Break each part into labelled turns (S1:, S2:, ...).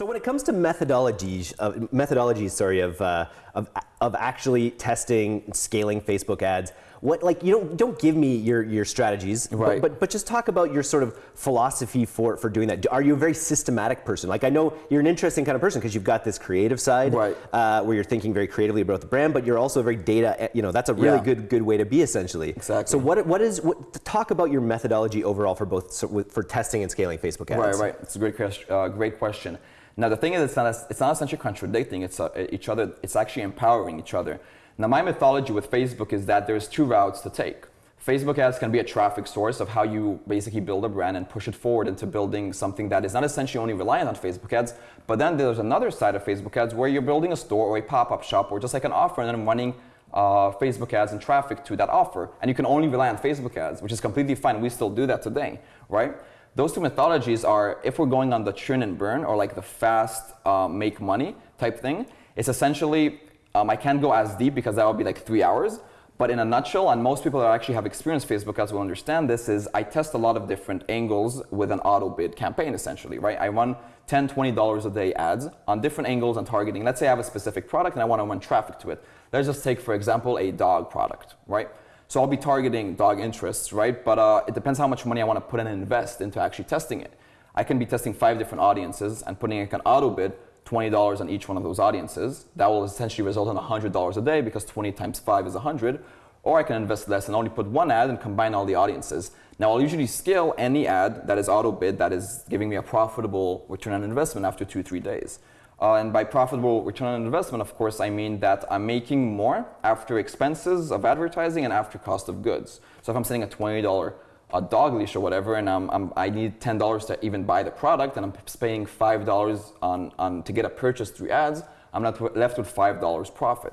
S1: So when it comes to methodologies, uh, methodologies, sorry, of, uh, of, of actually testing, scaling Facebook ads, what like you don't don't give me your your strategies,
S2: Right.
S1: but, but but just talk about your sort of philosophy for for doing that. Are you a very systematic person? Like I know you're an interesting kind of person because you've got this creative side,
S2: Right.
S1: uh, where you're thinking very creatively about the brand, but you're also very data. eh, You know, that's a really
S2: Yeah.
S1: good good way to be essentially.
S2: Exactly.
S1: So what what is what? Talk about your methodology overall for both so, for testing and scaling Facebook ads.
S2: Right, right. It's a great, question, uh, great question. Now the thing is, it's not, it's not essentially contradicting it's, uh, each other. It's actually empowering each other. Now my mythology with Facebook is that there's two routes to take. Facebook ads can be a traffic source of how you basically build a brand and push it forward into building something that is not essentially only reliant on Facebook ads. But then there's another side of Facebook ads where you're building a store or a pop-up shop or just like an offer and then running uh, Facebook ads and traffic to that offer. And you can only rely on Facebook ads, which is completely fine. We still do that today, right? Those two methodologies are if we're going on the churn and burn or like the fast uh, make money type thing, it's essentially, um, I can't go as deep because that would be like three hours. But in a nutshell, and most people that actually have experienced Facebook ads will understand this, is I test a lot of different angles with an auto bid campaign essentially, right? I run 10, 20 dollars a day ads on different angles and targeting. Let's say I have a specific product and I want to run traffic to it. Let's just take, for example, a dog product, right? So I'll be targeting dog interests, right? But uh, it depends how much money I want to put in and invest into actually testing it. I can be testing five different audiences and putting like an auto bid, $20 on each one of those audiences. That will essentially result in $100 a day because 20 times 5 is 100. Or I can invest less and only put one ad and combine all the audiences. Now I'll usually scale any ad that is auto bid that is giving me a profitable return on investment after two, three days. Uh, and by profitable return on investment, of course, I mean that I'm making more after expenses of advertising and after cost of goods. So if I'm selling a $20 a dog leash or whatever, and I'm, I'm, I need $10 to even buy the product, and I'm paying $5 on, on, to get a purchase through ads, I'm not left with $5 profit.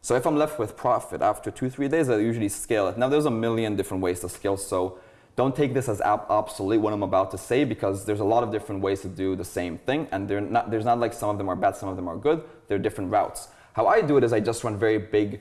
S2: So if I'm left with profit after two, three days, I usually scale it. Now there's a million different ways to scale, so don't take this as obsolete what I'm about to say because there's a lot of different ways to do the same thing, and not, there's not like some of them are bad, some of them are good. They're different routes. How I do it is I just run very big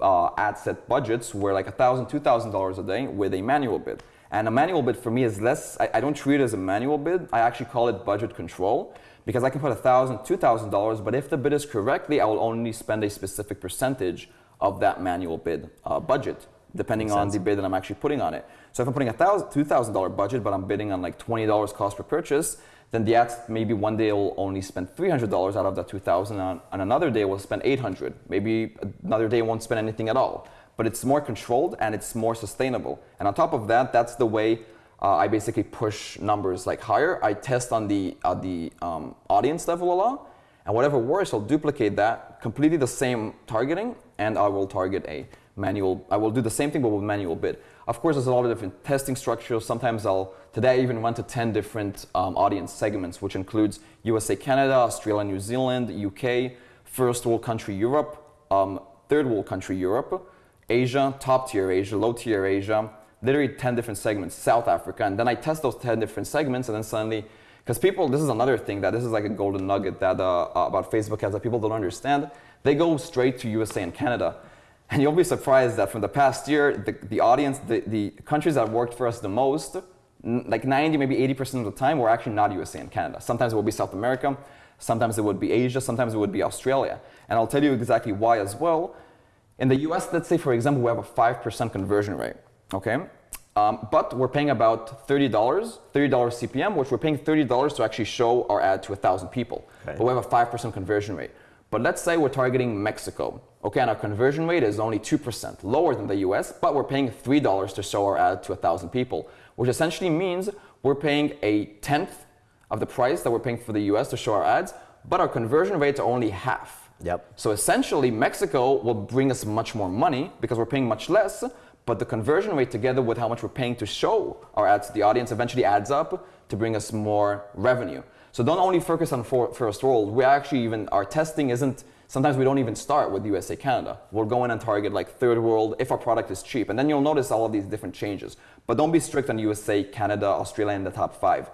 S2: uh, ad set budgets where like $1,000, $2,000 a day with a manual bid. And a manual bid for me is less, I, I don't treat it as a manual bid, I actually call it budget control because I can put $1,000, $2,000, but if the bid is correctly, I will only spend a specific percentage of that manual bid uh, budget, depending on the bid that I'm actually putting on it. So if I'm putting a thousand, $2,000 budget, but I'm bidding on like $20 cost per purchase, then the ads maybe one day will only spend $300 out of that 2000 on, on another day will spend 800 maybe another day won't spend anything at all. But it's more controlled and it's more sustainable. And on top of that that's the way uh, I basically push numbers like higher. I test on the, uh, the um, audience level a lot. And whatever works I'll duplicate that completely the same targeting and I will target a manual I will do the same thing but with manual bid. Of course there's a lot of different testing structures. Sometimes I'll today I even went to 10 different um, audience segments which includes USA Canada Australia New Zealand UK first world country Europe um, third world country Europe Asia top tier Asia low tier Asia literally 10 different segments South Africa. And then I test those 10 different segments and then suddenly because people this is another thing that this is like a golden nugget that uh, about Facebook ads that people don't understand. They go straight to USA and Canada and you'll be surprised that from the past year, the, the audience, the, the countries that worked for us the most, like 90, maybe 80% of the time, were actually not USA and Canada. Sometimes it would be South America, sometimes it would be Asia, sometimes it would be Australia. And I'll tell you exactly why as well. In the US, let's say, for example, we have a 5% conversion rate, okay? Um, but we're paying about $30, $30 CPM, which we're paying $30 to actually show our ad to 1,000 people.
S1: Okay.
S2: But we have a 5% conversion rate. But let's say we're targeting Mexico. Okay, and our conversion rate is only 2%, lower than the US, but we're paying $3 to show our ad to 1,000 people, which essentially means we're paying a tenth of the price that we're paying for the US to show our ads, but our conversion rates are only half.
S1: Yep.
S2: So essentially, Mexico will bring us much more money because we're paying much less, but the conversion rate together with how much we're paying to show our ads to the audience eventually adds up to bring us more revenue. So don't only focus on for, first world. We actually even, our testing isn't, sometimes we don't even start with USA, Canada. We'll go in and target like third world if our product is cheap. And then you'll notice all of these different changes. But don't be strict on USA, Canada, Australia in the top five.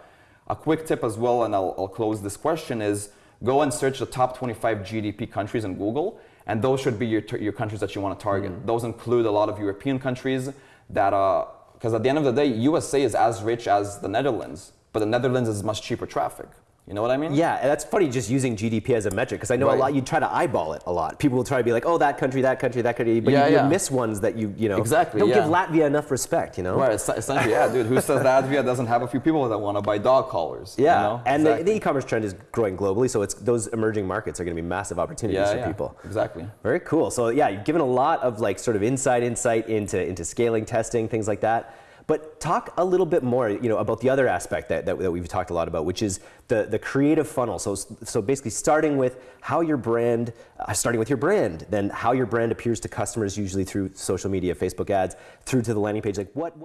S2: A quick tip as well, and I'll, I'll close this question, is go and search the top 25 GDP countries in Google, and those should be your, your countries that you want to target. Mm-hmm. Those include a lot of European countries that, uh, are, because at the end of the day, USA is as rich as the Netherlands, but the Netherlands is much cheaper traffic. You know what I mean?
S1: Yeah, that's funny just using GDP as a metric because I know
S2: Right.
S1: a lot. You try to eyeball it a lot. People will try to be like, "Oh, that country, that country, that country," but
S2: Yeah,
S1: you, you miss ones that you you know
S2: Exactly,
S1: don't
S2: yeah.
S1: give Latvia enough respect. You know.
S2: Right, es- essentially, yeah, dude. Who says Latvia doesn't have a few people that want to buy dog collars? you
S1: Yeah,
S2: know?
S1: and the,
S2: Exactly.
S1: the e-commerce trend is growing globally, so it's those emerging markets are going to be massive opportunities
S2: yeah,
S1: for
S2: yeah,
S1: people.
S2: Exactly.
S1: Very cool. So yeah, you've given a lot of like sort of inside insight into into scaling, testing, things like that. But talk a little bit more, you know, about the other aspect that, that, that we've talked a lot about, which is the, the creative funnel. So, so basically starting with how your brand, uh, starting with your brand, then how your brand appears to customers usually through social media, Facebook ads, through to the landing page. Like what